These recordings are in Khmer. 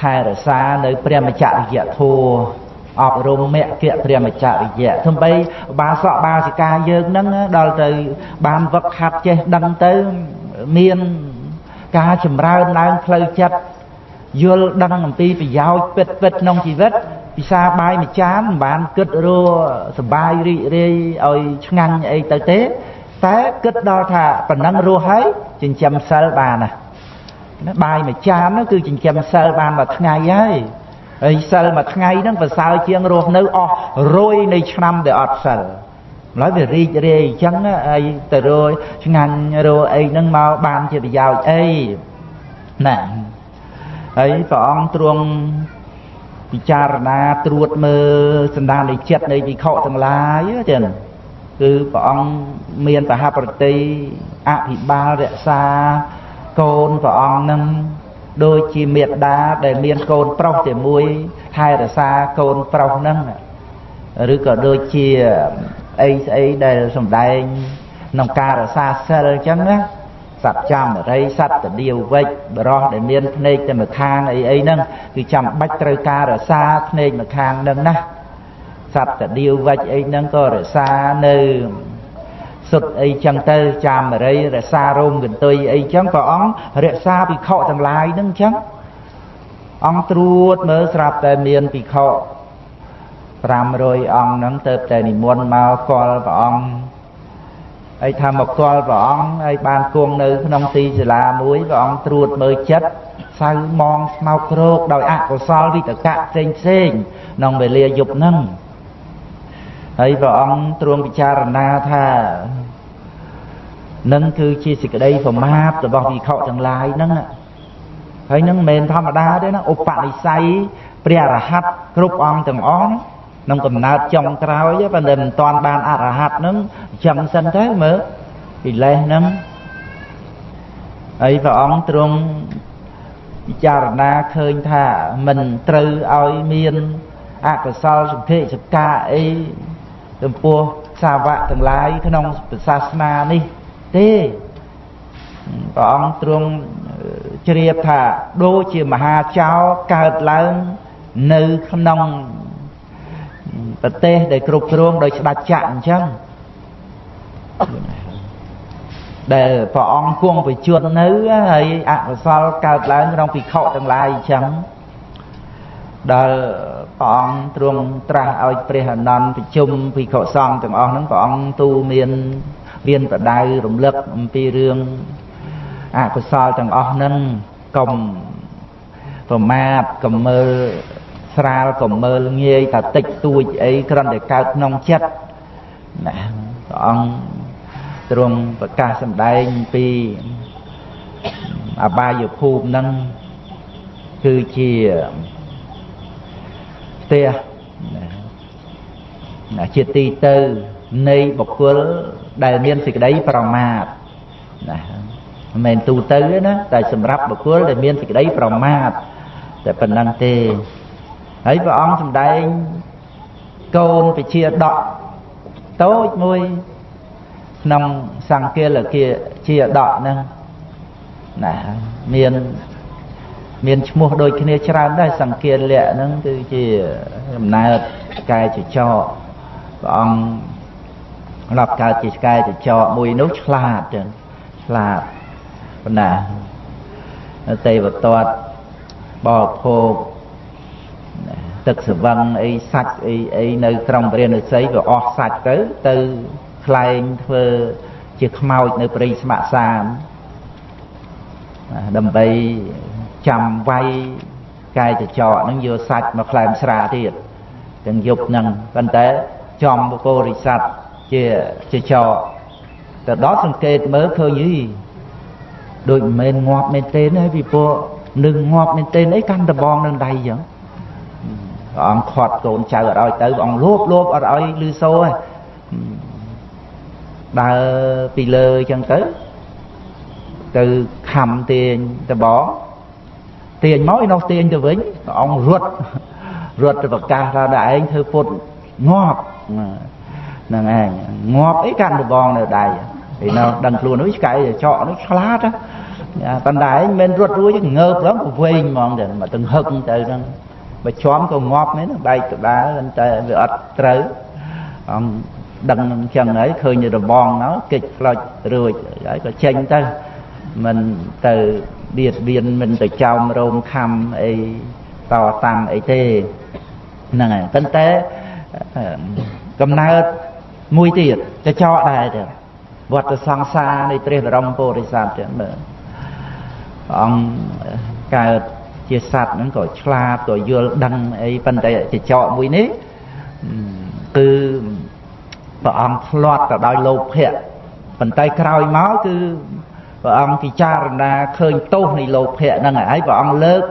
ថែរក្សានៅព្រះមច្ចរិយធัวអប់រំមគ្គព្រះមច្ចរិយៈទោះបីបាសកបាសិកាយើងហ្នឹងដល់ទៅបានវឹកហាត់ចេះដឹងទៅមានការចម្រើនឡើងផ្លូវចិត្តយល់ដឹងអំពីប្រយោជន៍ពិតពិតក្នុងជីវិតពិសាបាយមួយចានមិនបានគិតរសបាយរីករាយឲ្យឆ្ងាញ់អីទៅទេ តែគិតដល់ថាប៉ុណ្ណឹងរស់ហើយចិញ្ចឹមសិលបានណា បាយមួយចាននោះគឺចិញ្ចឹមសិលបានមួយថ្ងៃហើយហើយសិលមួយថ្ងៃហ្នឹងប្រសើរជាងរស់នៅអស់រយនៃឆ្នាំដែលអត់សិលម្ល៉េះវារីករាយអញ្ចឹងហើយទៅរយឆ្ងាញ់រយអីហ្នឹងមកបានជាប្រយោជន៍អីណាហើយព្រះអង្គទ្រង់ពិចារណាត្រួតមើលសន្តាននៃចិត្តនៃវិខទាំងឡាយចឹងគឺព្រះអង្គមានបហប្រតិអភិបាលរក្សា កូនព្រះអង្គនឹងដូចជាមេត្តាដែលមានកូនប្រុសតែមួយថែរក្សាកូនប្រុសហ្នឹងឬក៏ដូចជាអីស្អីដែលសំដែងក្នុងការរក្សាសិលអញ្ចឹងណាសត្វចាំរិយសត្វតដៀវវិចបរោះដែលមានភ្នែកតែម្ខាងអីអីហ្នឹងគឺចាំបាច់ត្រូវការរក្សាភ្នែកម្ខាងហ្នឹងណាសត្វតដៀវវិចអីហ្នឹងក៏រក្សានៅ សុទ្ធអីចឹងទៅចាមរីរក្សារោមកន្ទុយអីចឹងព្រះអង្គរក្សាភិក្ខុទាំងឡាយហ្នឹងចឹងអង្គត្រួតមើលស្រាប់តែមានភិក្ខុ500អង្គហ្នឹងទៅតែនិមន្តមកកល់ព្រះអង្គហើយថាមកកល់ព្រះអង្គហើយបានគង់នៅក្នុងទីសាលាមួយព្រះអង្គត្រួតមើលចិត្តសៅមងស្មោកគ្រោកដោយអកុសលវិតកៈផ្សេងផ្សេងក្នុងវេលាយប់ហ្នឹង ហើយព្រះអង្គទ្រង់ពិចារណាថានឹងគឺជាសេចក្តីប្រមាទរបស់វិខទាំងឡាយហ្នឹងហើយនឹងមិនមែនធម្មតាទេណាឧបនិស្ស័យព្រះរហ័តគ្រប់អង្គទាំងអស់ក្នុងកំណើតចុងក្រោយប៉ុន្តែមិនទាន់បានអរហ័តហ្នឹងចឹងសិនទៅមើលកិលេសហ្នឹងហើយព្រះអង្គទ្រង់ពិចារណាឃើញថាមិនត្រូវឲ្យមានអកុសលសន្ធិសកាអី ចំពោះសាវកទាំងឡាយក្នុងសាសនានេះទេព្រះអង្គទ្រង់ជ្រាបថាដូចជាមហាចៅកើតឡើងនៅក្នុងប្រទេសដែលគ្រប់គ្រងដោយស្ដេចចក្រអញ្ចឹងដែលព្រះអង្គគង់ប្រជជននៅហើយអកុសលកើតឡើងក្នុងភិក្ខុទាំងឡាយអញ្ចឹង ដល់ព្រះអង្គទ្រង់ត្រាស់ឲ្យព្រះអនន្តប្រជុំភិក្ខុសង្ឃទាំងអស់ហ្នឹងព្រះអង្គទូមានមានប្រដៅរំលឹកអំពីរឿងអកុសលទាំងអស់ហ្នឹងកុំប្រមាទកុំមើលស្រាលកុំមើលងាយថាតិចតួចអីគ្រាន់តែកើតក្នុងចិត្តណាព្រះអង្គទ្រង់ប្រកាសសម្ដែងពីអបាយភូមិហ្នឹងគឺជា ផ្ទះណាជាទីទៅនៃបុគ្គលដែលមានសេចក្តីប្រមាទណាមិនមែនទូទៅទេណាតែសម្រាប់បុគ្គលដែលមានសេចក្តីប្រមាទតែប៉ុណ្ណឹងទេហើយព្រះអង្គសម្ដែងកូនពជាដកតូចមួយក្នុងសង្គាលគាជាដកហ្នឹងណាមាន មានឈ្មោះដូចគ្នាច្រើនដែរសង្គាលៈហ្នឹងគឺជាដំណើរកាយចចកព្រះអង្គរាប់កើតជាកាយចចកមួយនោះឆ្លាតចឹងឆ្លាតប៉ុណ្ណាទេវតតបរិភោគទឹកសវឹងអីសាច់អីអីនៅក្រុងព្រះនុស័យវាអស់សាច់ទៅទៅខ្លែងធ្វើជាខ្មោចនៅព្រៃស្ម័គ្រសានដើម្បី ចាំវាយកាយចចកនឹងយកសាច់មកខ្លែមស្រាទៀតទាំងយប់ហ្នឹងប៉ុន្តែចំបកោរិស័តជាចចកទៅដល់សង្កេតមើលឃើញយីដូចមិនមែនងាប់មែនទេណាពីព្រោះនឹងងាប់មែនទេអីកាន់ដបងនឹងដៃចឹងព្រះអង្គខាត់កូនចៅអត់ឲ្យទៅព្រះអង្គលោបលោបអត់ឲ្យលឺសូហ៎ដើរពីលើចឹងទៅទៅខំទាញដបង ទាញមកឯនោះទាញទៅវិញព្រះអង្គរត់រត់ទៅប្រកាសថាដល់ឯងធ្វើពុតងាប់ហ្នឹងឯងងាប់អីកាន់ដបងនៅដៃឯនោះដឹងខ្លួននោះឆ្កែចកនោះឆ្លាតប៉ុន្តែមិនមែនរត់រួចងើបឡើងវែងហ្មងទៅមកទាំងហឹកទៅហ្នឹងបើជាប់ក៏ងាប់មែនបែកក្បាលតែវាអត់ត្រូវអង្គដឹងអញ្ចឹងហើយឃើញរបងណោកិច្ចផ្លុចរួចហើយក៏ចេញទៅមិនទៅ បៀតបៀនមិនទៅចោមរោមខំអីតតាំងអីទេហ្នឹងហើយប៉ុន្តែកំណើតមួយទៀតចចកដែរទៅវត្តសង្សារនៃព្រះបរមពុរិស័ទទៀតមើលអង្គកើតជាសត្វហ្នឹងក៏ឆ្លាតក៏យល់ដឹងអីប៉ុន្តែចចកមួយនេះគឺព្រះអង្គឆ្លាត់ទៅដោយលោភៈប៉ុន្តែក្រោយមកគឺ ព្រះអង្គពិចារណាឃើញទោសនៃលោភៈហ្នឹងហើយព្រះអង្គលើក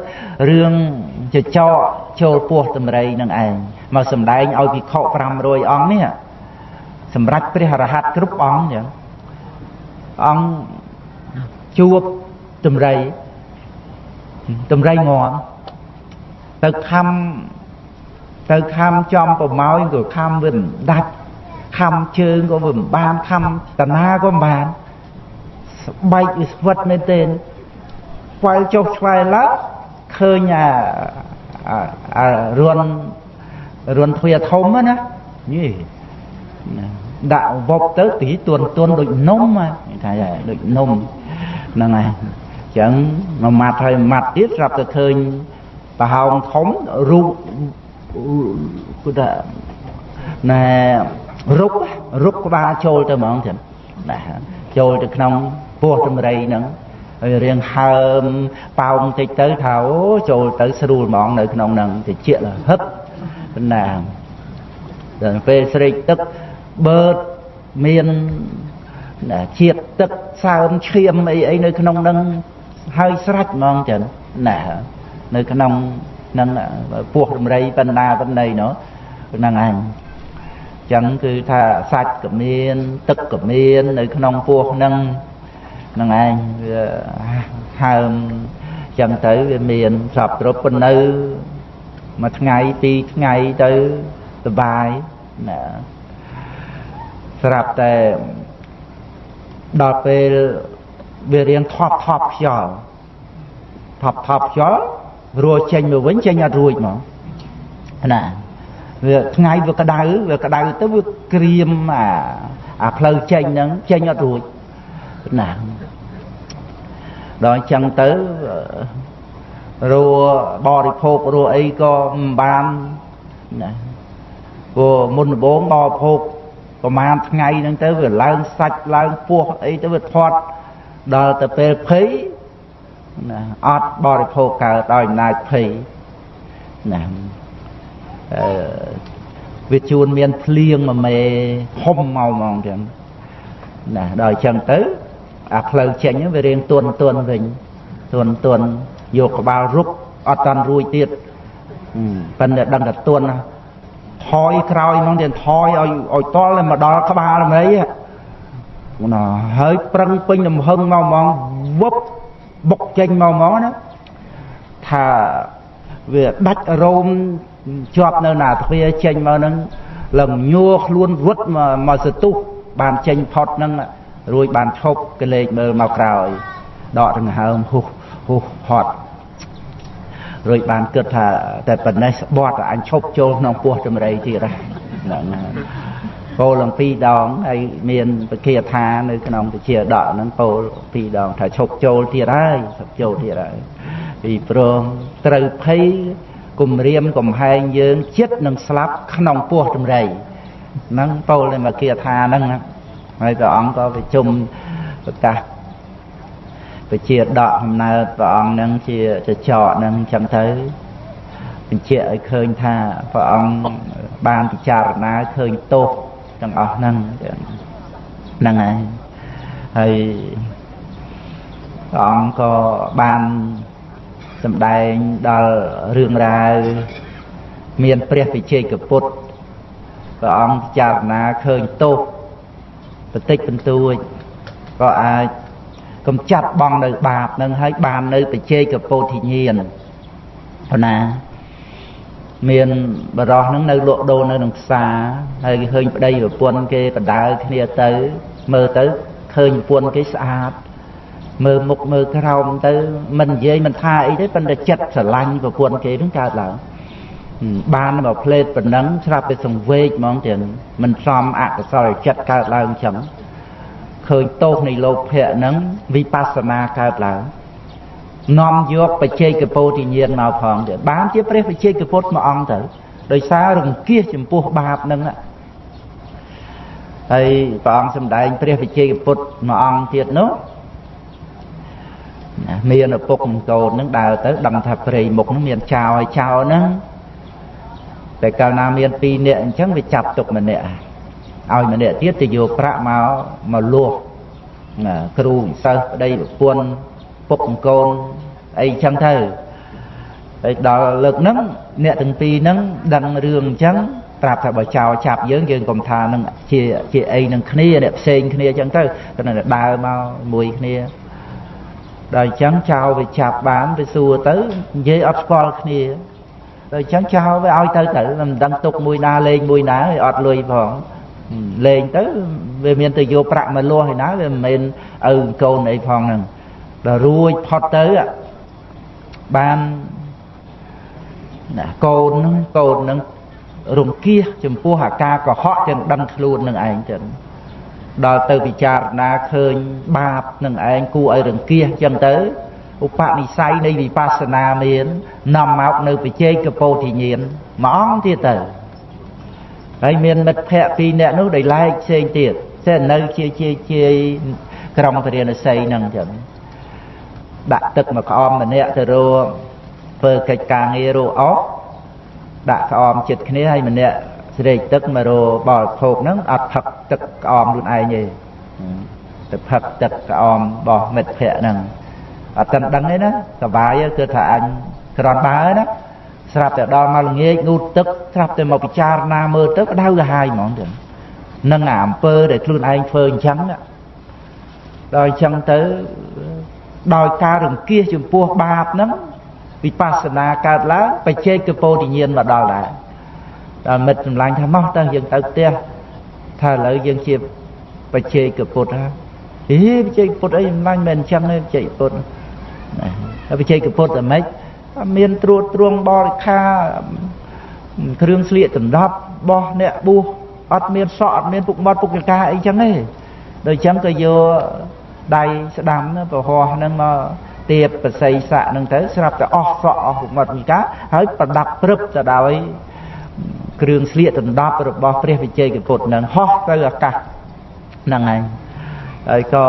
រឿងចចកចូលពោះតម្រៃនឹងឯងមកសម្ដែងឲ្យភិក្ខុ500អង្គនេះសម្រាប់ព្រះរហ័តគ្រប់អង្គចឹងអង្គជួបតម្រៃតម្រៃងន់ទៅខំទៅខំចំប្រម៉ោយក៏ខំវាមិនដាច់ខំជើងក៏វាមិនបានខំតាណាក៏មិនបាន ស្បែកវាស្វិតមែនទេខ្វល់ចុះឆ្វែឡើងឃើញអាអារួនរួនទ្វាធំណាយីដាក់វប់ទៅទីទួនទួនដូចនំថាដូចនំហ្នឹងហើយចឹងមួយម៉ាត់ហើយម៉ាត់ទៀតស្រាប់តែឃើញប្រហោងធំរូបគឺថាណែរុករុកក្បាលចូលទៅហ្មងចឹងណាចូលទៅក្នុង ពោះតម្រៃហ្នឹងហើយរៀងហើមប៉ោងតិចទៅថាអូចូលទៅស្រួលហ្មងនៅក្នុងហ្នឹងតិចលហឹបណាដល់ពេលស្រេកទឹកបឺតមានជាតិទឹកសើមឈាមអីអីនៅក្នុងហ្នឹងហើយស្រាច់ហ្មងចឹងណានៅក្នុងនឹងពោះរំរៃបណ្ដាបណ្ណៃនោះហ្នឹងឯងចឹងគឺថាសាច់ក៏មាន ទឹកក៏មាន នៅក្នុងពោះហ្នឹងហ្នឹងឯងវាហើមចឹងទៅវាមានសពគ្រប់ប៉ុណ្នៅមួយថ្ងៃពីរថ្ងៃទៅសុបាយណាស្រាប់តែដល់ពេលវារៀងថប់ថប់ខ្យល់ថប់ថប់ខ្យល់រួចចេញមកវិញចេញអត់រួចហ្មងណាវាថ្ងៃវាក្តៅវាក្តៅទៅវាក្រៀមអាអាផ្លូវចេញហ្នឹងចេញអត់រួចណា ដល់អញ្ចឹងទៅរួបរិភោគរួអីក៏មិនបានណាព្រោះមុនដំបូងបរិភោគប្រហែលថ្ងៃហ្នឹងទៅវាឡើងសាច់ឡើងពោះអីទៅវាធាត់ដល់ទៅពេលភ័យណាអត់បរិភោគកើតដោយអំណាចភ័យណាអឺវាជួនមានភ្លៀងមួយមេហុំមកហ្មងចឹងណាដល់អញ្ចឹងទៅ អាផ្លូវចេញវារៀងទន់ទន់វិញទន់ទន់យកក្បាលរុកអត់តាន់រួចទៀតប៉ុន្តែដឹងតែទន់ណាថយក្រោយហ្មងទៀតថយឲ្យឲ្យតល់មកដល់ក្បាលហ្មងណាហើយប្រឹងពេញលំហឹងមកហ្មងវឹបបុកចេញមកហ្មងណាថាវាដាច់រោមជាប់នៅណាទ្វាចេញមកហ្នឹងលំញួរខ្លួនរត់មកមកសទុះបានចេញផុតហ្នឹង រួចបានឈប់កលេចមើលមកក្រោយដកដង្ហើមហ៊ុះហ៊ុះហត់រួចបានគិតថាតែប៉ុណ្ណេះស្បត់អញឈប់ចូលក្នុងពោះចម្រៃទៀតហ្នឹងពោលឡើងពីរដងហើយមានពគាថានៅក្នុងពជាដកហ្នឹងពោលពីរដងថាឈប់ចូលទៀតហើយឈប់ចូលទៀតហើយពីព្រមត្រូវភ័យគំរាមកំហែងយើងចិត្តនឹងស្លាប់ក្នុងពោះចម្រៃហ្នឹងពោលនៅមកគាថាហ្នឹង ហើយព្រះអង្គក៏ប្រជុំប្រកាសពជាដកកំណើតព្រះអង្គនឹងជាចចកនឹងអញ្ចឹងទៅបញ្ជាក់ឲ្យឃើញថាព្រះអង្គបានពិចារណាឃើញទោសទាំងអស់ហ្នឹងហ្នឹងហើយហើយព្រះអង្គក៏បានសម្ដែងដល់រឿងរ៉ាវមានព្រះវិជ័យកពុទ្ធព្រះអង្គពិចារណាឃើញទោស បន្តិចបន្តួចក៏អាចកំចាត់បងនៅបាបនឹងហើយបាននៅបច្ចេកពោធិញ្ញាណប៉ុណ្ណាមានបរោះនឹងនៅលក់ដូរនៅក្នុងផ្សារហើយគេឃើញប្តីប្រពន្ធគេបដើគ្នាទៅមើលទៅឃើញប្រពន្ធគេស្អាតមើលមុខមើលក្រោមទៅមិននិយាយមិនថាអីទេប៉ុន្តែចិត្តស្រឡាញ់ប្រពន្ធគេនឹងកើតឡើង បានមកផ្លេតប៉ុណ្ណឹងស្រាប់តែសង្វេកហ្មងទាំងមិនសមអកុសលចិត្តកើតឡើងចឹងឃើញទោសនៃលោភៈហ្នឹងវិបស្សនាកើតឡើងនាំយកបច្ចេកពោធិញ្ញាណមកផងទៀតបានជាព្រះបច្ចេកពុទ្ធមួយអង្គទៅដោយសាររង្គៀសចំពោះបាបហ្នឹងហើយព្រះអង្គសម្ដែងព្រះវិជ័យពុទ្ធមួយអង្គទៀតនោះមានឪពុកកូននឹងដើរទៅដឹងថាព្រៃមុខនឹងមានចោលហើយចោលហ្នឹង តែកាលណាមាន2នាក់អញ្ចឹងវាចាប់ទុកម្នាក់ឲ្យម្នាក់ទៀតទៅយកប្រាក់មកមកលួសគ្រូសិស្សប្តីប្រពន្ធពុកកូនអីចឹងទៅហើយដល់លើកហ្នឹងអ្នកទាំងពីរហ្នឹងដឹងរឿងអញ្ចឹងប្រាប់ថាបើចោលចាប់យើងយើងកុំថានឹងជាជាអីនឹងគ្នាអ្នកផ្សេងគ្នាអញ្ចឹងទៅគាត់នឹងដើរមកមួយគ្នាដល់អញ្ចឹងចោលវាចាប់បានវាសួរទៅនិយាយអត់ស្គាល់គ្នា ដល់អញ្ចឹងចោលវាឲ្យទៅទៅមិនដឹងទុកមួយណាលេងមួយណាឲ្យអត់លុយផងលេងទៅវាមានទៅយកប្រាក់មកលាស់ឯណាវាមិនមែនឪកូនអីផងហ្នឹងដល់រួចផុតទៅបានណាកូនហ្នឹងកូនហ្នឹងរង្គៀសចំពោះអាការកុហកទាំងដឹងខ្លួននឹងឯងចឹងដល់ទៅពិចារណាឃើញបាបនឹងឯងគួរឲ្យរង្គៀសចឹងទៅ ឧបនិស្ស័យនៃវិបស្សនាមាននាំមកនៅបច្ចេកពោធិញ្ញាណមួយអង្គទៀតទៅហើយមានមិត្តភ័ក្តិពីរនាក់នោះដែលឡែកផ្សេងទៀតតែនៅជាជាជាក្រុងពរាណសីហ្នឹងចឹងដាក់ទឹកមកក្អមម្នាក់ទៅរកធ្វើកិច្ចការងាររកអស់ដាក់ក្អមចិត្តគ្នាហើយម្នាក់ស្រេកទឹកមករបរិភោគហ្នឹងអត់ផឹកទឹកក្អមខ្លួនឯងទេទៅផឹកទឹកក្អមរបស់មិត្តភ័ក្តិហ្នឹង អត់ទាន់ដឹងទេណាសុបាយគឺថាអញក្រនបើណាស្រាប់តែដល់មកល្ងាចងូតទឹកស្រាប់តែមកពិចារណាមើលទៅក្តៅក្រហាយហ្មងទៅនឹងអាអំពើដែលខ្លួនឯងធ្វើអញ្ចឹងដល់អញ្ចឹងទៅដោយការរង្គៀសចំពោះបាបហ្នឹងវិបស្សនាកើតឡើងបច្ចេកពោធិញ្ញាណមកដល់ដែរដល់មិត្តសម្លាញ់ថាមកទៅយើងទៅផ្ទះថាឥឡូវយើងជាបច្ចេកពុទ្ធហ៎អេបច្ចេកពុទ្ធអីសម្លាញ់មិនអញ្ចឹងទេបច្ចេកពុទ្ធ ណាបច្ចេកពុទ្ធតែម៉េចមានត្រួតត្រងបរិខាគ្រឿងស្លៀកដណ្ដប់របស់អ្នកបួសអត់មានសក់អត់មានពុកមាត់ពុកចង្កាអីចឹងទេដូចចឹងក៏យកដៃស្ដាំប្រហោះហ្នឹងមកទៀបបស័យស័កនឹងទៅស្រាប់តែអស់សក់អស់មុខមាត់ហើយប្រដាប់ព្រឹបទៅដោយគ្រឿងស្លៀកដណ្ដប់របស់ព្រះវិជ័យកពុទ្ធនឹងហោះទៅអាកាសហ្នឹងហើយហើយក៏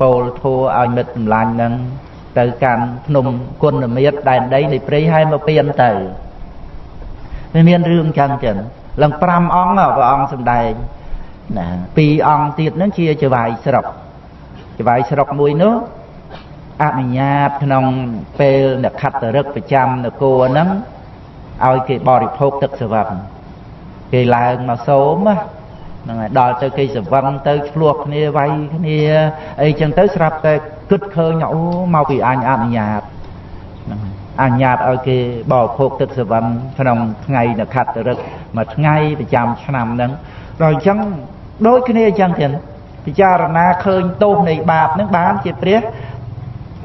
ពោលធัวឲ្យមិត្តសម្លាញ់នឹង ទៅកាន់ភ្នំគុណមិត្តដែនដីនៃព្រៃហើយមកពៀនទៅវាមានរឿងចឹងចឹងឡើង5អង្គព្រះអង្គសម្ដែងណា2អង្គទៀតនឹងជាចវាយស្រុកចវាយស្រុកមួយនោះអនុញ្ញាតក្នុងពេលអ្នកខត្តរឹកប្រចាំនគរហ្នឹងឲ្យគេបរិភោគទឹកសវឹងគេឡើងមកសូម ហ្នឹងហើយដល់ទៅគេសវឹងទៅឆ្លោះគ្នាវាយគ្នាអីចឹងទៅស្រាប់តែគិតឃើញអូមកពីអញអនុញ្ញាតហ្នឹងអនុញ្ញាតឲ្យគេបរិភោគទឹកសវឹងក្នុងថ្ងៃនខត្តរឹកមួយថ្ងៃប្រចាំឆ្នាំហ្នឹងដល់អញ្ចឹងដូចគ្នាអញ្ចឹងទៀតពិចារណាឃើញទោសនៃបាបហ្នឹងបានជាព្រះ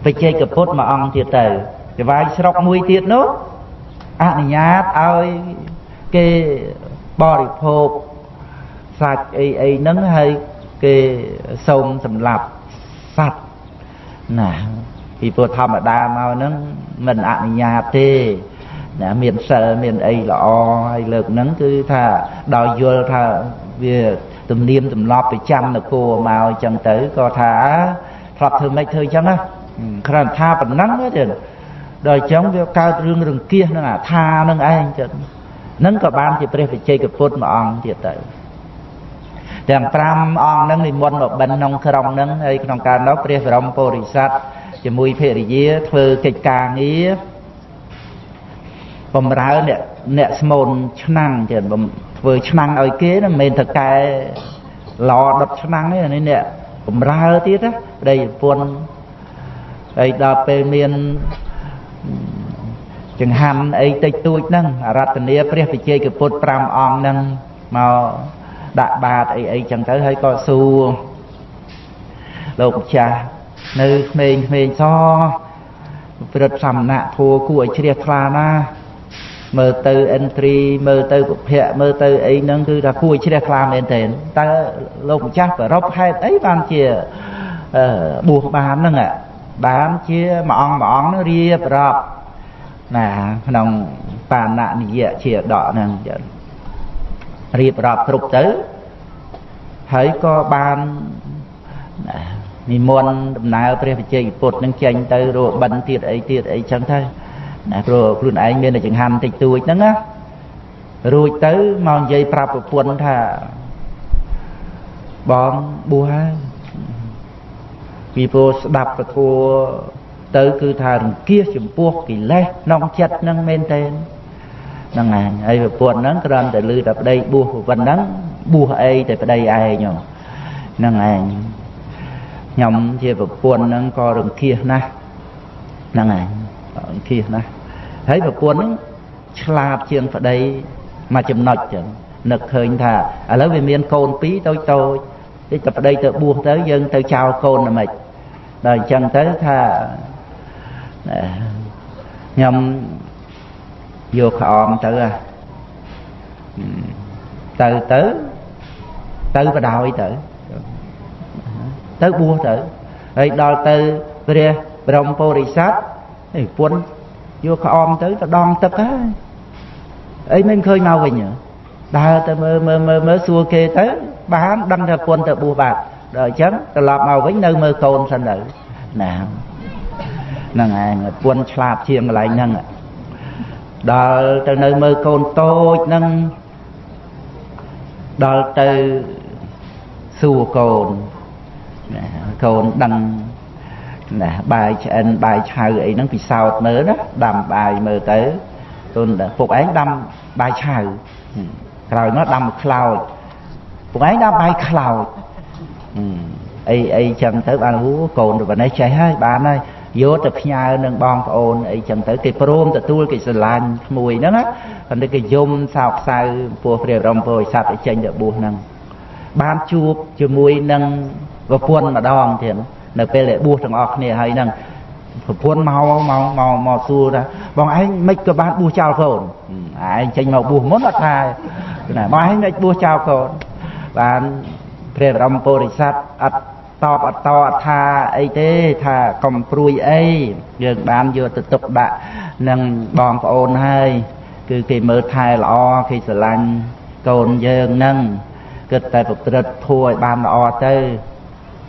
បច្ចេកពុទ្ធមួយអង្គទៀតទៅចវាយស្រុកមួយទៀតនោះអនុញ្ញាតឲ្យគេបរិភោគ សាច់អីអីហ្នឹងហើយគេសូមសម្លាប់សត្វណាពីព្រោះធម្មតាមកហ្នឹងមិនអនុញ្ញាតទេណាមានសិលមានអីល្អហើយលើកហ្នឹងគឺថាដោយយល់ថាវាទំនៀមទម្លាប់ប្រចាំនគរមកអញ្ចឹងទៅក៏ថាធ្លាប់ធ្វើម៉េចធ្វើអញ្ចឹងណាគ្រាន់ថាប៉ុណ្ណឹងទេដល់អញ្ចឹងវាកើតរឿងរង្គៀសនឹងអាថានឹងឯងចឹងនឹងក៏បានជាព្រះវិជ័យពុទ្ធមួយអង្គទៀតទៅ ទាំង5អង្គនឹងនិមន្តមកបិណ្ឌក្នុងក្រុងនឹងហើយក្នុងការនោះព្រះបរមពុរិស័ទជាមួយភរិយាធ្វើកិច្ចការងារបំរើអ្នកអ្នកស្មូនឆ្នាំងចឹងធ្វើឆ្នាំងឲ្យគេមិនមែនតកែឡដុតឆ្នាំងទេនេះអ្នកបំរើទៀតណាប្តីប្រពន្ធហើយដល់ពេលមានចង្ហាន់អីតិចតួចហ្នឹងអរតនីព្រះវិជ័យកពុទ្ធ5អង្គហ្នឹងមក ដាក់បាតអីអីចឹងទៅហើយក៏សួរលោកម្ចាស់នៅក្មេងក្មេងសព្រឹត្តសមណៈធัวគួរឲ្យជ្រះថ្លាណាមើលទៅអិនត្រីមើលទៅពុភៈមើលទៅអីហ្នឹងគឺថាគួរជ្រះថ្លាមែនទែនតើលោកម្ចាស់ប្ររពហេតុអីបានជាបួសបានហ្នឹងបានជាមួយអង្គមួយអង្គរៀបរាប់ណាក្នុងបាណនិយជាដកហ្នឹង រៀបរាប់គ្រប់ទៅហើយក៏បាននិមន្តដំណើរព្រះវិជ័យពុទ្ធនឹងចេញទៅរបិណ្ឌទៀតអីទៀតអីចឹងទៅណាព្រោះខ្លួនឯងមានតែចង្ហាន់តិចតួចហ្នឹងណារួចទៅមកនិយាយប្រាប់ប្រពន្ធថាបងបួសហើយពីព្រោះស្ដាប់ពធัวទៅគឺថារង្គៀសចំពោះកិលេសក្នុងចិត្តហ្នឹងមែនទេ ហ្នឹងឯងហើយប្រពន្ធហ្នឹងគ្រាន់តែលឺតែប្តីបួសប៉ុណ្ណឹងបួសអីតែប្តីឯងហ្នឹងឯងខ្ញុំជាប្រពន្ធហ្នឹងក៏រង្គៀសណាស់ហ្នឹងឯងរង្គៀសណាស់ហើយប្រពន្ធហ្នឹងឆ្លាតជាងប្តីមួយចំណុចចឹងនឹកឃើញថាឥឡូវវាមានកូនពីរតូចតូចតិចតែប្តីទៅបួសទៅយើងទៅចោលកូនតែម៉េចដល់អញ្ចឹងទៅថាខ្ញុំ យកក្អមទៅទៅទៅទៅបដ ாய் ទៅទៅបួសទៅហើយដល់ទៅព្រះបរមពុរិស័ទឯពុនយកក្អមទៅទៅដងទឹកហើយអីមិនឃើញមកវិញដើរទៅមើលមើលមើលមើលសួរគេទៅបានដឹងថាពុនទៅបួសបាទដល់អញ្ចឹងត្រឡប់មកវិញនៅមើលកូនសិនទៅណាហ្នឹងឯងពុនឆ្លាតជាងកន្លែងហ្នឹង ដល់ទៅនៅមើលកូនតូចហ្នឹងដល់ទៅសួរកូនកូនដឹងណាបាយឆ្អិនបាយឆៅអីហ្នឹងពិសោធន៍មើលណាដាំបាយមើលទៅកូនពុកឯងដាំបាយឆៅក្រោយមកដាំខ្លោចពុកឯងដាំបាយខ្លោចអីអីចឹងទៅបានអូកូនទៅប៉ុណ្ណេះចេះហើយបានហើយ យកទៅផ្ញើនឹងបងប្អូនអីចឹងទៅគេព្រមទទួលគេស្រឡាញ់ក្មួយហ្នឹងណាប៉ុន្តែគេយំសោកសៅពោះព្រះបរមពុរិស័ទឲ្យចេញទៅបួសហ្នឹងបានជួបជាមួយនឹងប្រពន្ធម្ដងទៀតនៅពេលដែលបួសទាំងអស់គ្នាហើយហ្នឹងប្រពន្ធមកមកមកមកសួរថាបងឯងមិនក៏បានបួសចោលកូនឯងចេញមកបួសមុនអត់ថាណាបងឯងមិនបួសចោលកូនបានព្រះបរមពុរិស័ទអត់ តបអត់តអត់ថាអីទេថាកុំព្រួយអីយើងបានយកទៅទុកដាក់នឹងបងប្អូនហើយគឺគេមើលថែល្អគេស្រឡាញ់កូនយើងនឹងគិតតែប្រព្រឹត្តធัวឲ្យបានល្អទៅ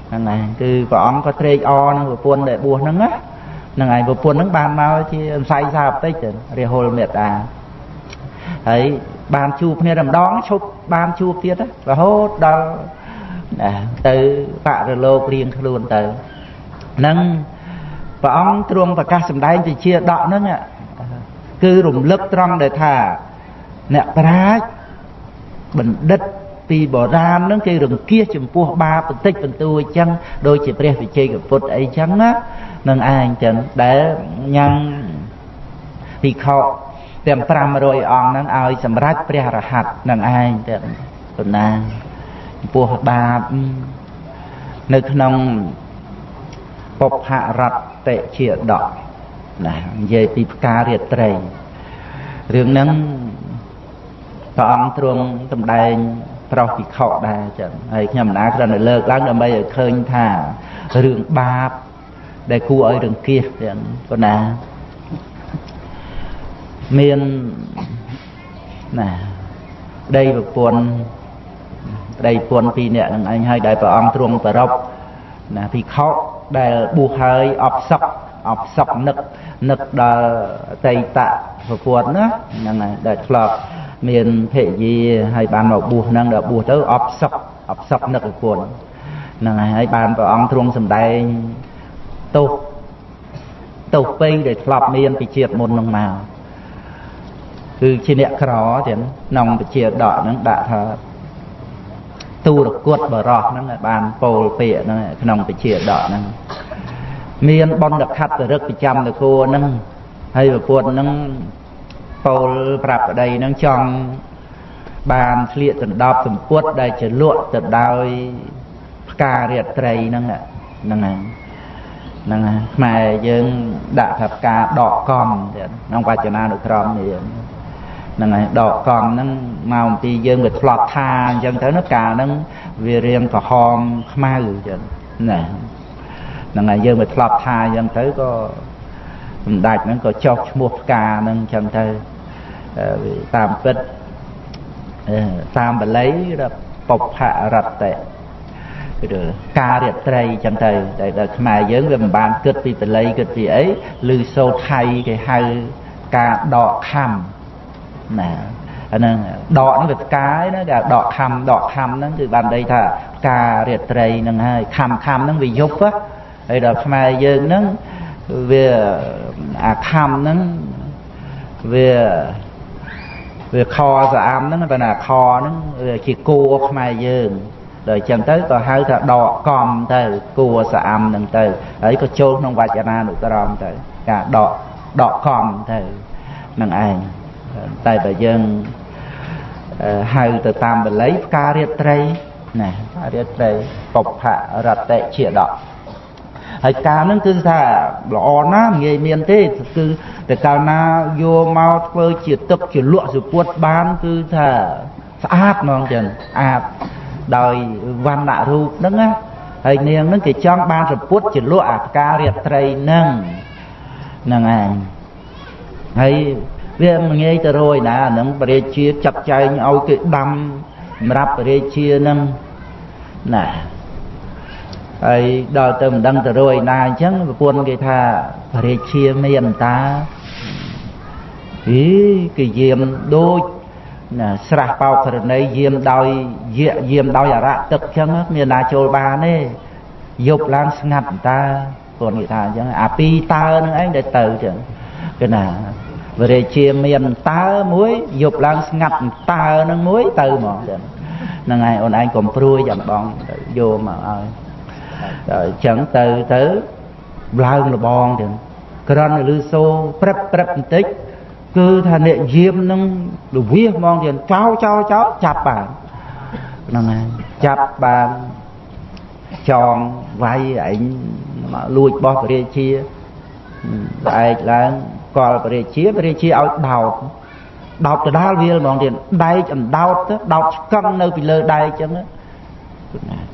ហ្នឹងហើយគឺព្រះអង្គក៏ត្រេកអរនឹងប្រពន្ធដែលបួសហ្នឹងណាហ្នឹងហើយប្រពន្ធហ្នឹងបានមកជាអង្ស័យសាបន្តិចទៅរាហុលមេត្តាហើយបានជួបគ្នាតែម្ដងឈប់បានជួបទៀតរហូតដល់ ណាទៅបរលោករៀងខ្លួនទៅនឹងព្រះអង្គទ្រង់ប្រកាសសម្ដែងជាជាដកហ្នឹងគឺរំលឹកត្រង់ដែលថាអ្នកប្រាជ្ញបណ្ឌិតពីបុរាណហ្នឹងគេរង្គៀសចំពោះបាបបន្តិចបន្តួចចឹងដូចជាព្រះវិជ័យពុទ្ធអីចឹងណានឹងឯងចឹងដែលញ៉ាំងភិក្ខុទាំង500អង្គហ្នឹងឲ្យសម្រេចព្រះរហ័តនឹងឯងទាំងប៉ុណ្ណា ចំពោះបាបនៅក្នុងពុភរតជាដកណានិយាយពីផ្ការាត្រីរឿងហ្នឹងព្រះអង្គទ្រង់សម្ដែងប្រុសពិខុដែរចឹងហើយខ្ញុំមិនណាគ្រាន់តែលើកឡើងដើម្បីឲ្យឃើញថារឿងបាបដែលគួរឲ្យរង្គៀសចឹងប៉ុណ្ណាមានណាដីប្រពន្ធ ប្តីពន្ធពីរនាក់នឹងឯងហើយដែលព្រះអង្គទ្រង់ប្ររពណាភិក្ខុដែលបួសហើយអបសក់អបសក់នឹកនឹកដល់តៃតៈប្រពន្ធណាហ្នឹងហើយដែលធ្លាប់មានភរិយាហើយបានមកបួសហ្នឹងដល់បួសទៅអបសក់អបសក់នឹកប្រពន្ធហ្នឹងហើយហើយបានព្រះអង្គទ្រង់សម្ដែងទោសទោសពេញដែលធ្លាប់មានពីជាតិមុនហ្នឹងមកគឺជាអ្នកក្រទៀតក្នុងពជាដកហ្នឹងដាក់ថា ទូរគុតបរោះហ្នឹងបានពោលពាក្យហ្នឹងក្នុងពជាដកហ្នឹងមានបណ្ឌខត្តរឹកប្រចាំនគរហ្នឹងហើយប្រពន្ធហ្នឹងពោលប្រាប់ប្តីហ្នឹងចង់បានស្លៀកដណ្ដប់សម្ពុតដែលជាលក់ទៅដោយផ្ការាត្រីហ្នឹងហ្នឹងហើយហ្នឹងហើយខ្មែរយើងដាក់ថាផ្កាដកកំទៀតក្នុងវចនានុក្រមនេះ ហ្នឹងហើយដកកំហ្នឹងមកអំពីយើងវាធ្លាប់ថាអញ្ចឹងទៅណាកាលហ្នឹងវារៀងក្រហមខ្មៅចឹងណាហ្នឹងហើយយើងវាធ្លាប់ថាអញ្ចឹងទៅក៏សម្ដេចហ្នឹងក៏ចុះឈ្មោះផ្កាហ្នឹងអញ្ចឹងទៅតាមពិតតាមបល័យបុព្វរតតិគឺការរាត្រីចឹងទៅតែដល់ខ្មែរយើងវាមិនបានគិតពីបល័យគិតពីអីឬសូថៃគេហៅការដកខំ ណាអាហ្នឹងដកហ្នឹងវាផ្កាយណាគេដកខំដកខំហ្នឹងគឺបានន័យថាផ្ការាត្រីហ្នឹងហើយខំខំហ្នឹងវាយប់ហើយដល់ខ្មែរយើងហ្នឹងវាអាខំហ្នឹងវាវាខស្អាមហ្នឹងបើណាខហ្នឹងវាជាគួខ្មែរយើងដល់អញ្ចឹងទៅក៏ហៅថាដកកំទៅគួស្អាមហ្នឹងទៅហើយក៏ចូលក្នុងវចនានុក្រមទៅការដកដកកំទៅនឹងឯង តែបើយើងហៅទៅតាមបល័យផ្ការាត្រីណារាត្រីបុព្វរតិជាដកហើយកាលហ្នឹងគឺថាល្អណាស់ងាយមានទេគឺតែកាលណាយកមកធ្វើជាទឹកជាលក់សុពុតបានគឺថាស្អាតហ្មងចឹងស្អាតដោយវណ្ណៈរូបហ្នឹងណាហើយនាងហ្នឹងគេចង់បានសុពុតជាលក់អាផ្ការាត្រីហ្នឹងហ្នឹងឯងហើយ វាមិនងាយទៅរយណាអាហ្នឹងបរិជាចាត់ចែងឲ្យគេដាំសម្រាប់បរិជាហ្នឹងណាហើយដល់ទៅមិនដឹងទៅរួយណាអញ្ចឹងប្រពន្ធគេថាបរិជាមានតាអីគេយាមដូចណាស្រះបោកករណីយាមដោយយាយាមដោយអរៈទឹកអញ្ចឹងមានណាចូលបានទេយប់ឡើងស្ងាត់តាគាត់និយាយថាអញ្ចឹងអាពីរតើនឹងឯងដែលទៅអញ្ចឹងគេណា វរិជាមានតើមួយយប់ឡើងស្ងាត់តើនឹងមួយទៅហ្មងចឹងហ្នឹងហើយអូនឯងកុំព្រួយចាំបងយកមកឲ្យអញ្ចឹងទៅទៅឡើងលបងទាំងក្រាន់លឺសូព្រឹបព្រឹបបន្តិចគឺថាអ្នកយាមនឹងលវាហ្មងទៀតចោចោចោចាប់បានហ្នឹងហើយចាប់បានចងវាយឯងមកលួចបោះពរាជាស្អែកឡើង កលពរាជាពរាជាឲ្យដោតដោតទៅដាល់វាហ្មងទៀតដែកអណ្ដោតទៅដោតឆ្កឹងនៅពីលើដែកអញ្ចឹង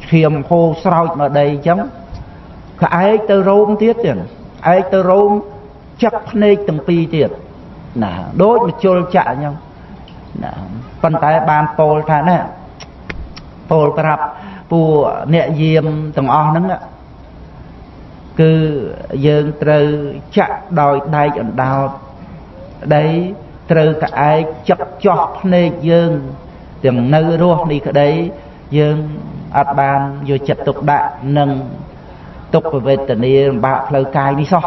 ឈាមហូរស្រោចមកដីអញ្ចឹងក្អែកទៅរោមទៀតទៀតឯកទៅរោមចឹកភ្នែកទាំងពីរទៀតណាដូចមជុលចាក់អញ្ចឹងណាប៉ុន្តែបានពោលថាណាពោលប្រាប់ពួកអ្នកយាមទាំងអស់ហ្នឹង គឺយើងត្រូវចាក់ដោយដែកអណ្ដោតដីត្រូវក្អែកចឹកចោះភ្នែកយើងទាំងនៅរស់នេះក្តីយើងអត់បានយកចិត្តទុកដាក់នឹងទុក្ខវេទនាលំបាកផ្លូវកាយនេះសោះ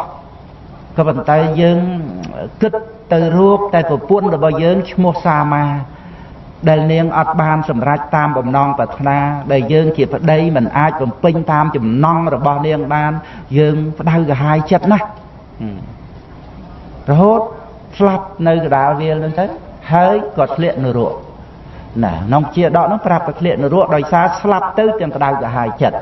ក៏ប៉ុន្តែយើងគិតទៅរូបតែប្រពន្ធរបស់យើងឈ្មោះសាមា ដែលនាងអត់បានសម្រេចតាមបំណងប្រាថ្នាដែលយើងជាប្តីមិនអាចបំពេញតាមចំណងរបស់នាងបាន យើងផ្ដៅកាហាយចិត្តណាស់រហូតស្លាប់នៅកដាលវាលនឹងទៅហើយក៏ធ្លាក់នរកណាក្នុងជាដកនោះប្រាប់តែធ្លាក់នរកដោយសារស្លាប់ទៅទាំងក្តៅកាហាយចិត្ត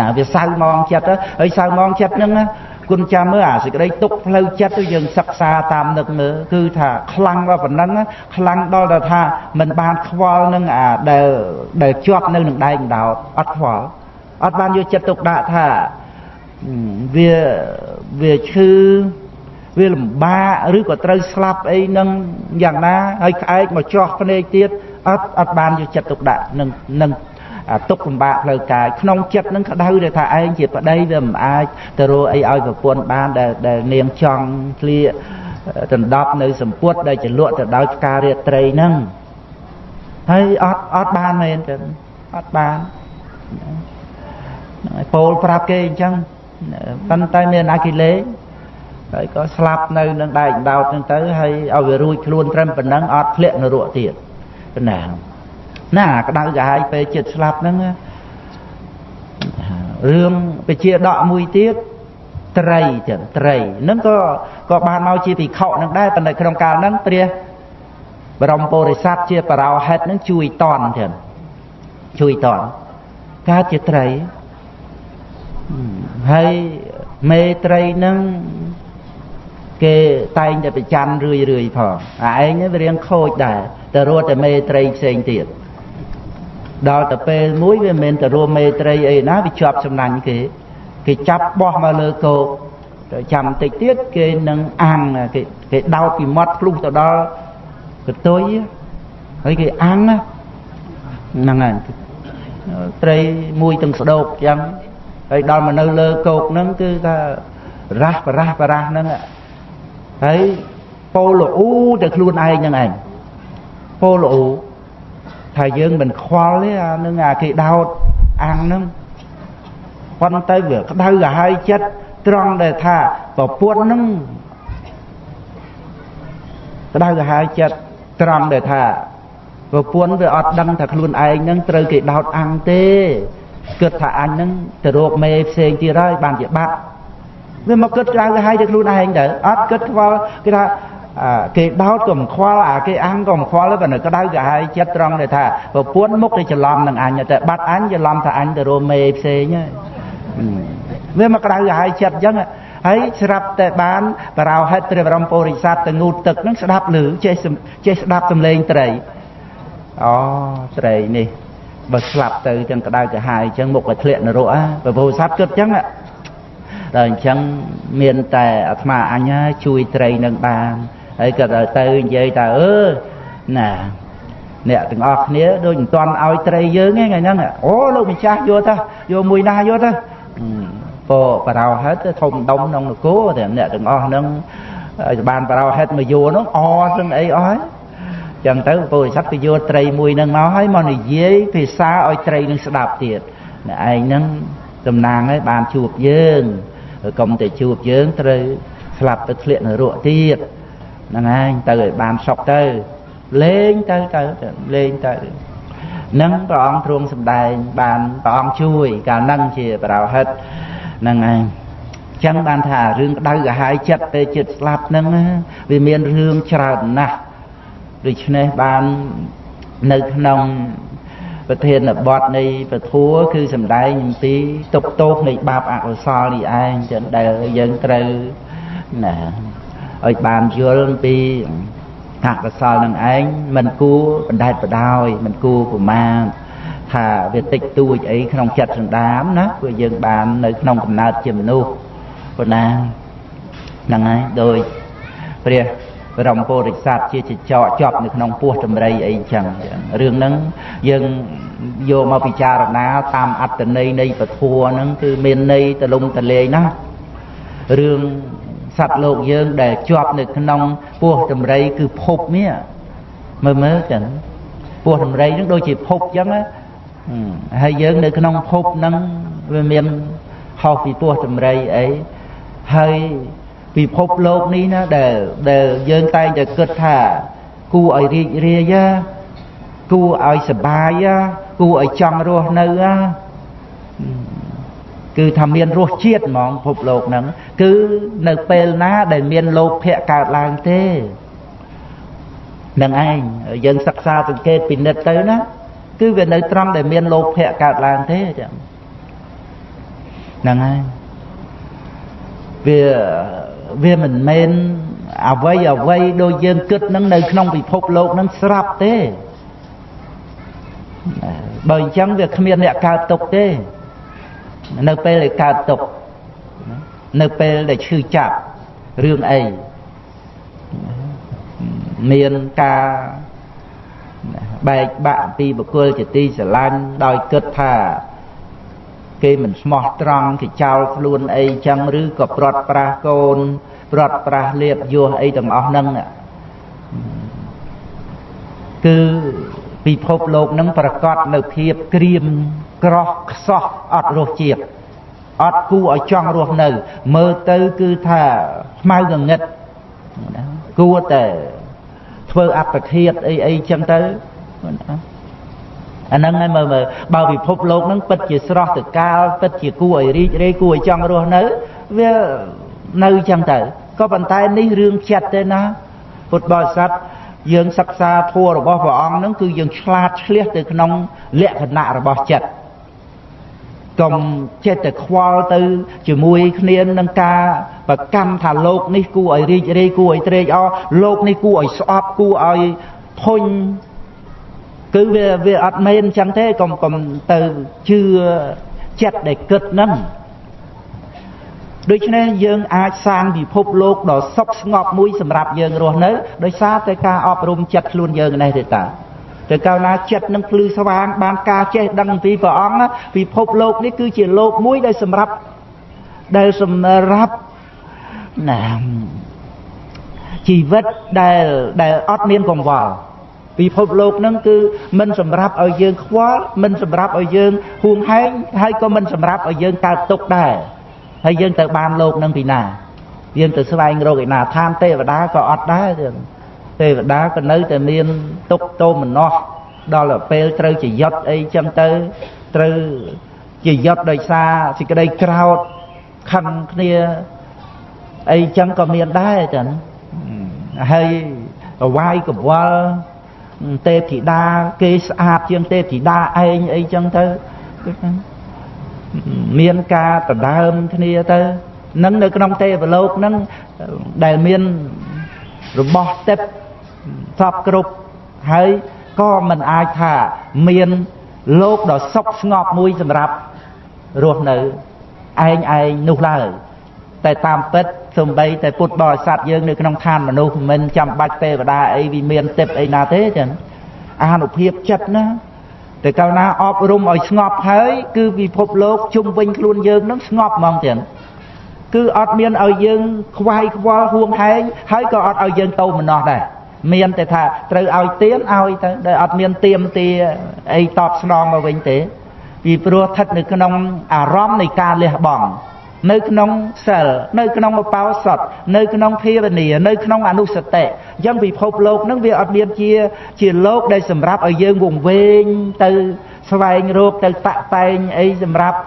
ណាវាសៅមងចិត្តហើយសៅមងចិត្តហ្នឹងណា គុណចាំមើលអាសេចក្តីទុកផ្លូវចិត្តទៅយើងសិក្សាតាមនឹកមើលគឺថាខ្លាំងដល់ប៉ុណ្ណឹងខ្លាំងដល់ទៅថាมันបានខ្វល់នឹងអាដែលដែលជាប់នៅនឹងដែកដោតអត់ខ្វល់អត់បានយកចិត្តទុកដាក់ថាវាវាឈឺវាលំបាកឬក៏ត្រូវស្លាប់អីនឹងយ៉ាងណាហើយក្អែកមកចោះភ្នែកទៀតអត់អត់បានយកចិត្តទុកដាក់នឹងនឹង ទុកលំបាកផ្លូវកាយក្នុងចិត្តនឹងក្តៅដែលថាឯងជាប្តីវាមិនអាចទៅរកអីឲ្យប្រពន្ធបានដែលដែលនាងចង់ស្លៀកដណ្ដប់នៅសម្ពុតដែលចលក់ទៅដោយផ្ការាត្រីហ្នឹងហើយអត់អត់បានមែនទេអត់បានពោលប្រាប់គេអញ្ចឹងប៉ុន្តែមានអាគិលេសហើយក៏ស្លាប់នៅនឹងដែកដោតហ្នឹងទៅហើយឲ្យវារួចខ្លួនត្រឹមប៉ុណ្ណឹងអត់ធ្លាក់នរកទៀតណាណា ក្តៅក្រហាយពេលចិត្តស្លាប់ហ្នឹងរឿងពជាដកមួយទៀតត្រីចឹងត្រីហ្នឹងក៏ក៏បានមកជាភិក្ខុហ្នឹងដែរប៉ុន្តែក្នុងកាលហ្នឹងព្រះបរមពុរិស័ទជាបរោហិតហ្នឹងជួយតន់ចឹងជួយតន់កើតជាត្រីហើយមេត្រីនឹងគេតែងតែប្រច័នរឿយរឿយផងអាឯងវារៀងខូចដែរតែរត់តែមេត្រីផ្សេងទៀត ដល់ទៅពេលមួយវាមិនមែនទៅរួមមេត្រីអីណាវាជាប់សំណាញ់គេគេចាប់បោះមកលើគោកទៅចាំតិចទៀតគេនឹងអាំងគេគេដោតពីមាត់ភ្លុះទៅដល់កតុយហើយគេអាំងហ្នឹងហើយត្រីមួយទាំងស្ដោកចឹងហើយដល់មកនៅលើគោកហ្នឹងគឺថារ៉ាស់បរ៉ាស់បរ៉ាស់ហ្នឹងហើយពោលអ៊ូទៅខ្លួនឯងហ្នឹងឯងពោលអ៊ូ ថាយើងមិនខ្វល់ទេអានឹងអាគេដោតអាំងហ្នឹងប៉ុន្តែវាក្តៅក្រហាយចិត្តត្រង់ដែលថាប្រពន្ធហ្នឹងក្តៅក្រហាយចិត្តត្រង់ដែលថាប្រពន្ធវាអត់ដឹងថាខ្លួនឯងហ្នឹងត្រូវគេដោតអាំងទេគិតថាអញហ្នឹងទៅរកមេផ្សេងទៀតហើយបានជាបាត់វាមកគិតក្រៅក្រហាយទៅខ្លួនឯងទៅអត់គិតខ្វល់គេថា គេដោតក៏មិនខ្វល់អាគេអាំងក៏មិនខ្វល់ទេប៉ុន្តែក្តៅក្រហាយចិត្តត្រង់ដែលថាប្រពន្ធមុខទៅច្រឡំនឹងអញតែបាត់អញច្រឡំថាអញទៅរកមេផ្សេងហើយវាមកក្តៅក្រហាយចិត្តអញ្ចឹងហើយស្រាប់តែបានបរោហិតព្រះបរមពុរិស័ទទៅងូតទឹកហ្នឹងស្ដាប់ឮចេះចេះស្ដាប់សំឡេងត្រីអូត្រីនេះបើស្លាប់ទៅចឹងក្តៅក្រហាយអញ្ចឹងមុខឲ្យធ្លាក់នរកអាព្រះពុរិស័ទគិតអញ្ចឹងដល់អញ្ចឹងមានតែអាត្មាអញជួយត្រីនឹងបាន ហើយក៏ទៅនិយាយថាអឺណាអ្នកទាំងអស់គ្នាដូចមិនទាន់ឲ្យត្រីយើងទេថ្ងៃហ្នឹងអូលោកម្ចាស់យកទៅយកមួយណាយកទៅពោបរោហិតធំដុំក្នុងនគរតែអ្នកទាំងអស់ហ្នឹងឲ្យបានបរោហិតមកយកហ្នឹងអទាំងអីអស់ហើយចឹងទៅពោធិសត្វទៅយកត្រីមួយហ្នឹងមកហើយមកនិយាយភាសាឲ្យត្រីនឹងស្ដាប់ទៀតអ្នកឯងហ្នឹងតំណាងឲ្យបានជួបយើងកុំតែជួបយើងត្រូវស្លាប់ទៅធ្លាក់នរកទៀត ហ្នឹងឯងទៅឲ្យបានសុខទៅលេងទៅទៅលេងទៅនឹងព្រះអង្គទ្រង់សម្ដែងបានព្រះអង្គជួយកាលហ្នឹងជាបរោហិតហ្នឹងឯងចឹងបានថារឿងក្តៅក្រហាយចិត្តពេលចិត្តស្លាប់ហ្នឹងវាមានរឿងច្រើនណាស់ដូច្នេះបាននៅក្នុងប្រធានបទនៃពធัวគឺសំដែងអំពីទុកទោសនៃបាបអកុសលនេះឯងចឹងដែលយើងត្រូវណា ឲ្យបានយល់អំពីអកុសលនឹងឯងមិនគួរបណ្ដែតបដោយមិនគួរប្រមាទថាវាតិចតួចអីក្នុងចិត្តសន្តាមណាព្រោះយើងបាននៅក្នុងកំណើតជាមនុស្សប៉ុណ្ណាហ្នឹងហើយដោយព្រះបរមពុរិស័ទជាចចកជាប់នៅក្នុងពោះតម្រៃអីចឹងរឿងហ្នឹងយើងយកមកពិចារណាតាមអត្តន័យនៃពធัวហ្នឹងគឺមានន័យទលំទលេងណារឿង សត្វលោកយើងដែលជាប់នៅក្នុងពោះតម្រៃគឺភពនេះមើលមើលចឹងពោះតម្រៃហ្នឹងដូចជាភពចឹងណាហើយយើងនៅក្នុងភពហ្នឹងវាមានហោសពីពោះតម្រៃអីហើយពិភពលោកនេះណាដែលដែលយើងតែងតែគិតថា គួរឲ្យរីករាយគួរឲ្យសបាយគួរឲ្យចង់រស់នៅ គឺថាមានរសជាតិហ្មងភពលោកហ្នឹងគឺនៅពេលណាដែលមានលោភៈកើតឡើងទេនឹងឯងយើងសិក្សាសង្កេតពិនិត្យទៅណាគឺវានៅត្រង់ដែលមានលោភៈកើតឡើងទេចឹងហ្នឹងហើយវាវាមិនមែនអ្វីអ្វីដូចយើងគិតនឹងនៅក្នុងពិភពលោកនឹងស្រាប់ទេបើអញ្ចឹងវាគ្មានអ្នកកើតទុកទេ នៅពេលដែលកើតទុកនៅពេលដែលឈឺចាប់រឿងអីមានការបែកបាក់ពីបុគ្គលជាទីស្រឡាញ់ដោយគិតថាគេមិនស្មោះត្រង់គេចោលខ្លួនអីចឹងឬក៏ព្រាត់ប្រាសកូនព្រាត់ប្រាសលៀបយោះអីទាំងអស់ហ្នឹងគឺ ពិភពលោកនឹងប្រកាសនៅភាពក្រៀមក្រោះខ្សោះអត់រសជាតិអត់គួរឲ្យចង់រស់នៅ មើលទៅគឺថាខ្មៅងងឹតគួរតែធ្វើអត្តឃាតអីអីចឹងទៅអាហ្នឹងហើយមើលមើលបើពិភពលោកហ្នឹងពិតជាស្រស់ទៅកាលពិតជាគួរឲ្យរីករាយគួរឲ្យចង់រស់នៅវានៅចឹងទៅក៏ប៉ុន្តែនេះរឿងចិត្តទេណាពុទ្ធបរិស័ទ យើងសិក្សាធម៌របស់ព្រះអង្គហ្នឹងគឺយើងឆ្លាតឆ្លៀសទៅក្នុងលក្ខណៈរបស់ចិត្តកុំចិត្តតែខ្វល់ទៅជាមួយគ្នានឹងការប្រកម្មថាលោកនេះគួរឲ្យរីករាយគួរឲ្យត្រេកអរលោកនេះគួរឲ្យស្អប់គួរឲ្យធុញគឺវាវាអត់មែនអញ្ចឹងទេកុំកុំទៅជឿចិត្តដែលគិតហ្នឹង ដូច្នេះយើងអាចសាងពិភពលោកដ៏សុខស្ងប់មួយសម្រាប់យើងរស់នៅដោយសារតែការអប់រំចិត្តខ្លួនយើងនេះទេតាតែកាលណាចិត្តនឹងភ្លឺស្វាងបានការចេះដឹងអំពីព្រះអង្គពិភពលោកនេះគឺជាលោកមួយដែលសម្រាប់ដែលសម្រាប់ណាជីវិតដែលដែលអត់មានកង្វល់ពិភពលោកនឹងគឺមិនសម្រាប់ឲ្យយើងខ្វល់មិនសម្រាប់ឲ្យយើងហួងហែងហើយក៏មិនសម្រាប់ឲ្យយើងកើតទុក្ខដែរ ហើយយើងទៅបានលោកនឹងពីណាយើងទៅស្វែងរកឯណាឋានទេវតាក៏អត់ដែរទេវតាក៏នៅតែមានទុកទោមនោះដល់ពេលត្រូវជាយុទ្ធអីចឹងទៅត្រូវជាយុទ្ធដោយសារសេចក្តីក្រោតខឹងគ្នាអីចឹងក៏មានដែរចឹងហើយអវាយកវល់ទេពធីតាគេស្អាតជាងទេពធីតាឯងអីចឹងទៅ មានការដដើមគ្នាទៅនឹងនៅក្នុងទេវលោកនឹងដែលមានរបស់ទឹកសពគ្រប់ហើយក៏មិនអាចថាមានលោកដ៏សុខស្ងប់មួយសម្រាប់រស់នៅឯងឯងនោះឡើយតែតាមពិតសំបីតែពុទ្ធបរិស័ទយើងនៅក្នុងឋានមនុស្សមិនចាំបាច់ទេវតាអីវាមានទឹកអីណាទេចឹងអានុភាពចិត្តណា តែកាលណាអប់រំឲ្យស្ងប់ហើយ គឺពិភពលោកជុំវិញខ្លួនយើងនឹងស្ងប់ហ្មងទៀតគឺអត់មានឲ្យយើងខ្វាយខ្វល់ហួងហែងហើយក៏អត់ឲ្យយើងទៅម្នោះដែរមានតែថាត្រូវឲ្យទៀនឲ្យទៅដែលអត់មានទៀមទាអីតបស្នងមកវិញទេពីព្រោះស្ថិតនៅក្នុងអារម្មណ៍នៃការលះបង់ នៅក្នុងសិលនៅក្នុងឧបោសថនៅក្នុងភាវនានៅក្នុងអនុសតិអញ្ចឹងពិភពលោកនឹងវាអត់មានជាជាលោកដែលសម្រាប់ឲ្យយើងវង្វេងទៅស្វែងរកទៅតាក់តែងអីសម្រាប់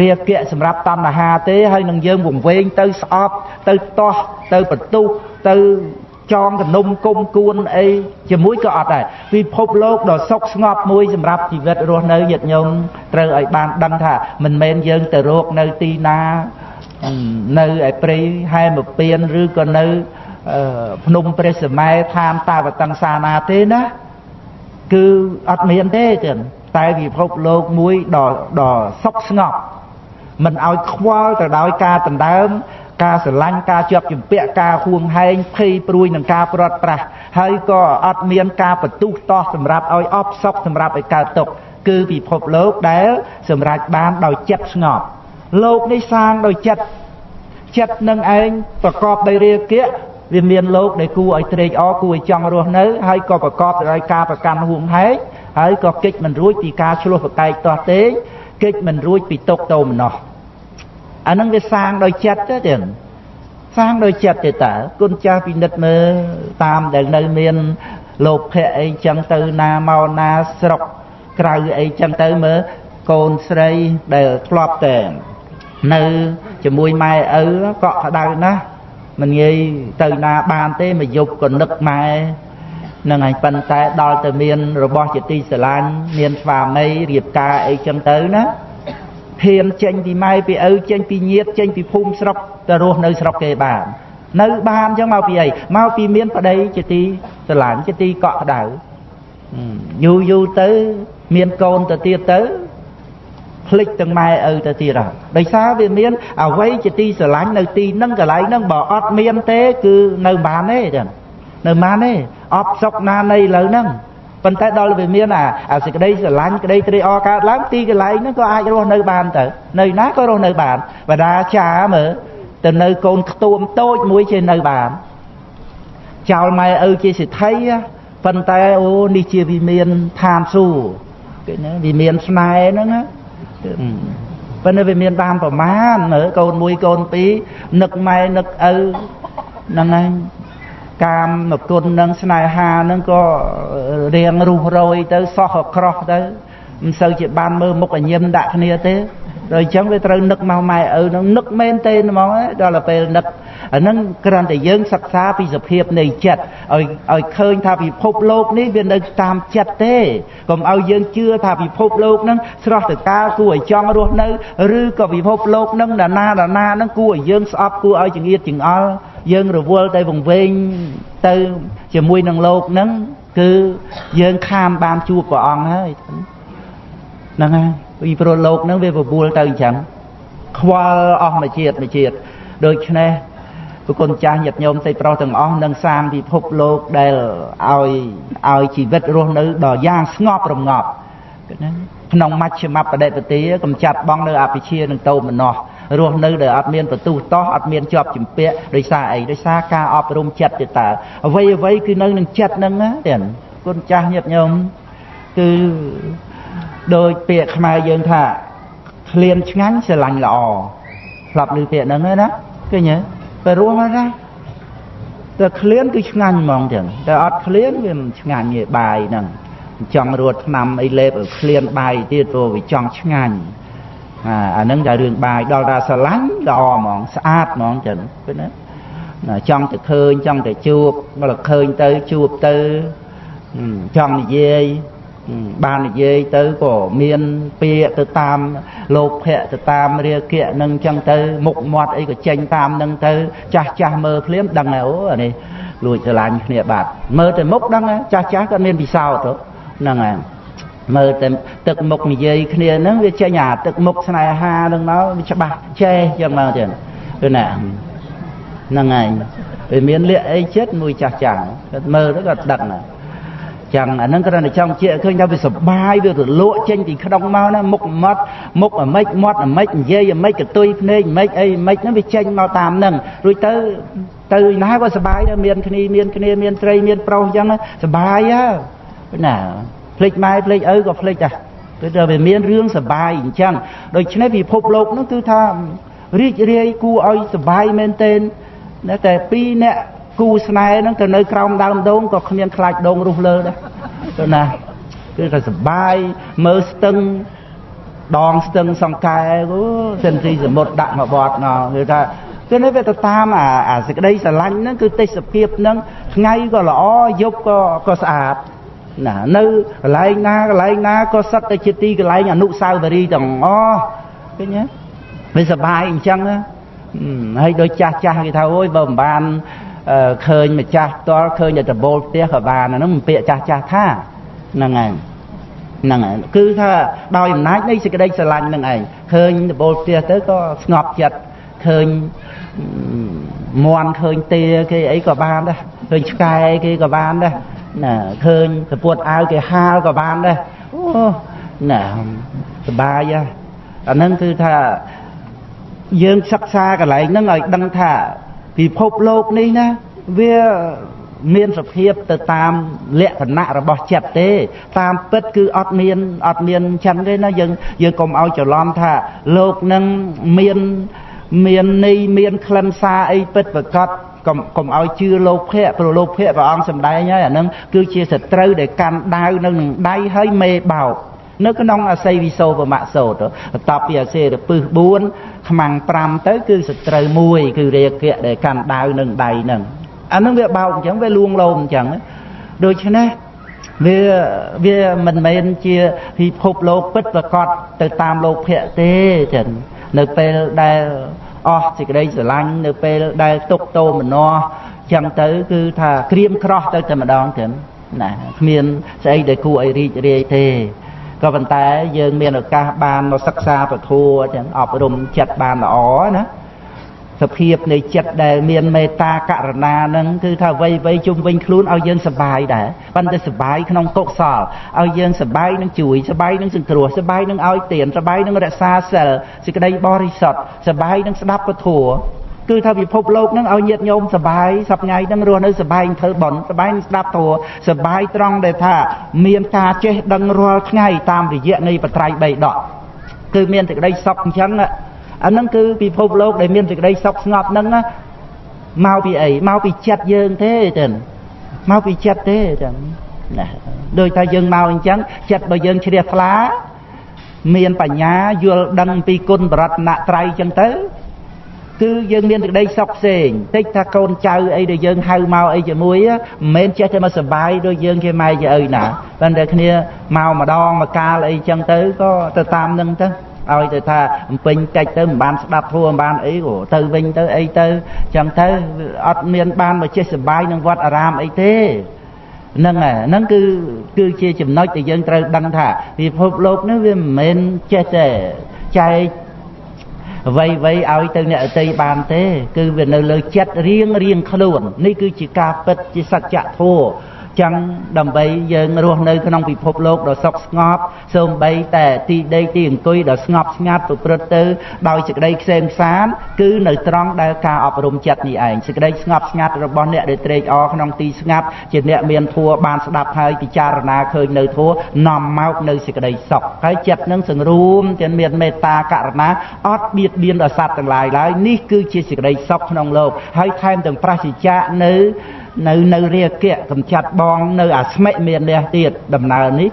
រាគៈសម្រាប់តណ្ហាទេហើយនឹងយើងវង្វេងទៅស្អប់ទៅតោះទៅបន្ទុះទៅ ចងកនុំគុំគួនអីជាមួយក៏អត់ដែរពិភពលោកដ៏សុខស្ងប់មួយសម្រាប់ជីវិតរស់នៅញាតិញោមត្រូវឲ្យបានដឹងថាមិនមែនយើងទៅរកនៅទីណានៅឯព្រៃហែមពៀនឬក៏នៅភ្នំព្រះសម័យឋានតាវតង្សាណាទេណាគឺអត់មានទេចឹងតែពិភពលោកមួយដ៏ដ៏សុខស្ងប់មិនឲ្យខ្វល់ទៅដោយការដណ្ដើម ការស្រឡាញ់ការជាប់ជំពាក់ការហួងហែងភ័យព្រួយនឹងការព្រាត់ប្រាសហើយក៏អត់មានការបន្ទុះតោះសម្រាប់ឲ្យអបសុខសម្រាប់ឲ្យកើតទុកគឺពិភពលោកដែលសម្រេចបានដោយចិត្តស្ងប់លោកនេះសាងដោយចិត្តចិត្តនឹងឯងប្រកបដោយរាគៈវាមានលោកដែលគួរឲ្យត្រេកអរគួរឲ្យចង់រស់នៅហើយក៏ប្រកបដោយការប្រកាន់ហួងហែងហើយក៏កិច្ចមិនរួចពីការឆ្លោះប្រកែកតោះទេកិច្ចមិនរួចពីទុកតោមនោះ អានឹងវាសាងដោយចិត្តទេទៀតសាងដោយចិត្តទេតើគុណចាស់ពិនិត្យមើលតាមដែលនៅមានលោភៈអីចឹងទៅណាមកណាស្រុកក្រៅអីចឹងទៅមើលកូនស្រីដែលធ្លាប់តែនៅជាមួយម៉ែឪកក់ក្ដៅណាស់មិនងាយទៅណាបានទេមកយប់ក៏នឹកម៉ែនឹងឯងប៉ុន្តែដល់ទៅមានរបស់ជាទីស្រឡាញ់មានស្វាមីរៀបការអីចឹងទៅណា ហ៊ានចេញពីម៉ែពីឪចេញពីញាតិចេញពីភូមិស្រុកទៅរស់នៅស្រុកគេបាននៅបានអញ្ចឹងមកពីអីមកពីមានប្តីជាទីស្រឡាញ់ជាទីកក់ក្ដៅយូរយូរទៅមានកូនទៅទៀតទៅភ្លេចទាំងម៉ែឪទៅទៀតហើយដោយសារវាមានអវ័យជាទីស្រឡាញ់នៅទីហ្នឹងកន្លែងហ្នឹងបើអត់មានទេគឺនៅបានទេចឹងនៅបានទេអបសុកណានៃឥឡូវហ្នឹង ប៉ុន្តែដល់វាមានអាអាសេចក្តីស្រឡាញ់ក្តីត្រេកអរកើតឡើងទីកន្លែងហ្នឹងក៏អាចរស់នៅបានទៅនៅណាក៏រស់នៅបានបដាចាមើលទៅនៅកូនខ្ទួមតូចមួយជានៅបានចោលម៉ែឪជាសិទ្ធិប៉ុន្តែអូនេះជាវិមានឋានសួគ៌គេណាវិមានស្នេហ៍ហ្នឹងណាប៉ុន្តែវាមានបានប្រមាណមើលកូនមួយកូនពីរនឹកម៉ែនឹកឪហ្នឹងហើយ កាមមកគុណនឹងស្នេហានឹងក៏រៀងរុះរយទៅសោះក្រោះទៅមិនសូវជាបានមើលមុខអញញឹមដាក់គ្នាទេ ដល់អញ្ចឹងវាត្រូវនឹកមកម៉ែឪនឹងនឹកមែនទេហ្មងដល់ពេលនឹកអាហ្នឹងគ្រាន់តែយើងសិក្សាពីសភាពនៃចិត្តឲ្យឲ្យឃើញថាពិភពលោកនេះវានៅតាមចិត្តទេកុំឲ្យយើងជឿថាពិភពលោកហ្នឹងស្រស់ទៅកាលគួរឲ្យចង់រស់នៅឬក៏ពិភពលោកហ្នឹងណានាណាណាហ្នឹងគួរឲ្យយើងស្អប់គួរឲ្យចង្អៀតចង្អល់យើងរវល់ទៅវង្វេងទៅជាមួយនឹងលោកហ្នឹងគឺយើងខាមបានជួបព្រះអង្គហើយហ្នឹងហើយ ពីព្រោះលោកហ្នឹងវាបបួលទៅអញ្ចឹងខ្វល់អស់មួយជាតិមួយជាតិដូច្នេះប្រគុណចាស់ញាតិញោមសេចប្រុសទាំងអស់នឹងសាមពិភពលោកដែលឲ្យឲ្យជីវិតរស់នៅដល់យ៉ាងស្ងប់រងាប់ណាក្នុងមជ្ឈមបដិបទាកំចាត់បងនៅអភិជានឹងតោមនោះរស់នៅដែលអត់មានបន្ទុះតោះអត់មានជាប់ជំពាក់ដោយសារអីដោយសារការអប់រំចិត្តទេតើអ្វីអ្វីគឺនៅនឹងចិត្តហ្នឹងទេគុណចាស់ញាតិញោមគឺ ដោយពាក្យខ្មែរយើងថាក្លៀនឆ្ងាញ់ស្រឡាញ់ល្អស្លាប់ឮពាក្យហ្នឹងណាឃើញទេទៅរស់ហើយណាតែក្លៀនគឺឆ្ងាញ់ហ្មងចឹងតែអត់ក្លៀនវាមិនឆ្ងាញ់ទេបាយហ្នឹងចង់រត់ឆ្នាំអីលេបឲ្យក្លៀនបាយទៀតព្រោះវាចង់ឆ្ងាញ់អាអាហ្នឹងតែរឿងបាយដល់តែស្រឡាញ់ល្អហ្មងស្អាតហ្មងចឹងឃើញណាចង់ទៅឃើញចង់ទៅជួបមកឃើញទៅជួបទៅចង់និយាយ បាននិយាយទៅក៏មានពាក្យទៅតាមលោភៈទៅតាមរាគៈនឹងចឹងទៅមុខមាត់អីក៏ចេញតាមនឹងទៅ ចាស់ចាស់មើលភ្លាមដឹងហើយអូអានេះលួចស្រឡាញ់គ្នាបាត់មើលទៅមុខដឹងចាស់ចាស់ក៏មានពិសោធន៍ទៅហ្នឹងហើយមើលតែទឹកមុខនិយាយគ្នាហ្នឹងវាចេញអាទឹកមុខស្នេហាហ្នឹងមកវាច្បាស់ចេះចឹងមកទៀតគឺណាហ្នឹងហើយវាមានលក្ខអីចិត្តមួយចាស់ចាស់គាត់មើលទៅគាត់ដឹងណា ចឹងអាហ្នឹងគ្រាន់តែចង់ជែកឃើញថាវាសុបាយវារលក់ចេញពីក្នុងមកណាមុខមាត់មុខអាម៉េចមាត់អាម៉េចនិយាយអាម៉េចកតុយភ្នែកអាម៉េចអីអាម៉េចហ្នឹងវាចេញមកតាមហ្នឹងរួចទៅទៅណាក៏សុបាយដែរមានគ្នាមានគ្នាមានស្រីមានប្រុសអញ្ចឹងសុបាយហ៎ណាភ្លេចម៉ែភ្លេចឪក៏ភ្លេចដែរគឺថាវាមានរឿងសុបាយអញ្ចឹងដូច្នេះពិភពលោកនោះគឺថារីករាយគួរឲ្យសុបាយមែនទែនតែពីរអ្នក គូស្នេហ៍ហ្នឹងទៅនៅក្រោមដើមដូងក៏គ្មានខ្លាចដូងរុះលើដែរទៅណាគឺថាសុបាយមើលស្ទឹងដងស្ទឹងសង្កែអូសិនទីសមុទ្រដាក់មកបត់ណោគឺថាគឺនេះវាទៅតាមអាអាសេចក្តីស្រឡាញ់ហ្នឹងគឺទេសភាពហ្នឹងថ្ងៃក៏ល្អយប់ក៏ក៏ស្អាតណានៅកន្លែងណាកន្លែងណាក៏សិតតែជាទីកន្លែងអនុស្សាវរីយ៍ទាំងអស់ឃើញទេវាសបាយអញ្ចឹងហើយដូចចាស់ចាស់គេថាអូយបើមិនបាន ឃើញម្ចាស់ផ្ទាល់ឃើញតែដបូលផ្ទះក៏បានហ្នឹងពាក្យចាស់ចាស់ថាហ្នឹងហើយហ្នឹងហើយគឺថាដោយអំណាចនៃសេចក្តីស្រឡាញ់នឹងឯងឃើញដបូលផ្ទះទៅក៏ស្ងប់ចិត្តឃើញមន់ឃើញទាគេអីក៏បានដែរឃើញឆ្កែគេក៏បានដែរណាឃើញសពុតអាវគេហាលក៏បានដែរអូណាសបាយអាហ្នឹងគឺថាយើងសិក្សាកន្លែងហ្នឹងឲ្យដឹងថា ពិភពលោកនេះណាវាមានសភាពទៅតាមលក្ខណៈរបស់ចិត្តទេ តាមពិតគឺអត់មានអត់មានចឹងទេណាយើងយើងកុំឲ្យច្រឡំថាលោកនឹងមានមានន័យមានខ្លឹមសារអីពិតប្រកបកុំកុំឲ្យជឿលោកភៈព្រោះលោកភៈព្រះអង្គសម្ដែងហើយអានឹងគឺជាសត្រូវដែលកាន់ដាវនៅនឹងដៃហើយមេបោក នៅក្នុងអសីវិសោបមសោតបន្ទាប់ពីអសេរពឹស4ខ្មាំង5ទៅគឺសត្រូវមួយគឺរាគៈដែលកាន់ដាវនឹងដៃនឹងអានឹងវាបោកអញ្ចឹងវាលួងលោមអញ្ចឹងដូច្នេះវាវាមិនមែនជាពិភពលោកពិតប្រកបទៅតាមលោកភៈទេចឹងនៅពេលដែលអស់សេចក្តីស្រឡាញ់នៅពេលដែលទុកតោមនោចឹងទៅគឺថាក្រៀមក្រោះទៅតែម្ដងចឹងណាគ្មានស្អីដែលគួរឲ្យរីករាយទេ ក៏ប៉ុន្តែយើងមានឱកាសបានមកសិក្សាពធចឹងអប់រំចិត្តបានល្អណាសភាពនៃចិត្តដែលមានមេត្តាករណានឹងគឺថាអ្វីអ្វីជុំវិញខ្លួនឲ្យយើងសបាយដែរប៉ុន្តែសបាយក្នុងកុសលឲ្យយើងសបាយនឹងជួយសបាយនឹងសង្គ្រោះសបាយនឹងឲ្យទានសបាយនឹងរក្សាសិលសេចក្តីបរិសុទ្ធសបាយនឹងស្ដាប់ពធ គឺថាពិភពលោកនឹងឲ្យញាតញោមសបាយសប្ថ្ងៃនឹងរស់នៅសបាយធ្វើបន់សបាយនឹងស្ដាប់ធัวសបាយត្រង់ដែលថាមានការចេះដឹងរាល់ថ្ងៃតាមរយៈនៃបត្រៃបីដកគឺមានសេចក្តីសុខអញ្ចឹងអាហ្នឹងគឺពិភពលោកដែលមានសេចក្តីសុខស្ងប់ហ្នឹងមកពីអីមកពីចិត្តយើងទេចឹងមកពីចិត្តទេចឹងណាដូចថាយើងមកអញ្ចឹងចិត្តរបស់យើងជ្រះថ្លាមានបញ្ញាយល់ដឹងពីគុណបរតនត្រ័យចឹងទៅ គឺយើងមានសេចក្តីសុខផ្សេងតិចថាកូនចៅអីដែលយើងហៅមកអីជាមួយមិនមែនចេះតែមកសបាយដូចយើងជាម៉ែជាឪណាប៉ុន្តែគ្នាមកម្ដងមកកាលអីចឹងទៅក៏ទៅតាមនឹងទៅឲ្យទៅថាបំពេញកិច្ចទៅមិនបានស្ដាប់ធัวមិនបានអីក៏ទៅវិញទៅអីទៅចឹងទៅអត់មានបានមកចេះសបាយនឹងវត្តអារាមអីទេហ្នឹងហើយហ្នឹងគឺគឺជាចំណុចដែលយើងត្រូវដឹងថាពិភពលោកនេះវាមិនមែនចេះតែចែក អ្វីអ្វីឲ្យទៅអ្នកអតីបានទេ គឺវានៅលើចិត្តរៀងរៀងខ្លួននេះគឺជាការពិតជាសច្ចធម៌ ចឹងដើម្បីយើងរស់នៅក្នុងពិភពលោកដ៏សុខស្ងប់សូម្បីតែទីដីទីអង្គុយដ៏ស្ងប់ស្ងាត់ប្រព្រឹត្តទៅដោយសេចក្តីខ្សែមខ្សានគឺនៅត្រង់ដែលការអប់រំចិត្តនេះឯងសេចក្តីស្ងប់ស្ងាត់របស់អ្នកដែលត្រេកអរក្នុងទីស្ងាត់ជាអ្នកមានធัวបានស្ដាប់ហើយពិចារណាឃើញនៅធัวនាំមកនៅសេចក្តីសុខហើយចិត្តនឹងសង្រួមទាំងមានមេត្តាករណាអត់បៀតបៀនដល់សត្វទាំងឡាយឡើយនេះគឺជាសេចក្តីសុខក្នុងលោកហើយថែមទាំងប្រសិជ្ជៈនៅនៅនៅរាគៈកំចាត់បង នៅអាស្មិមាននេះទៀតដំណើរនេះ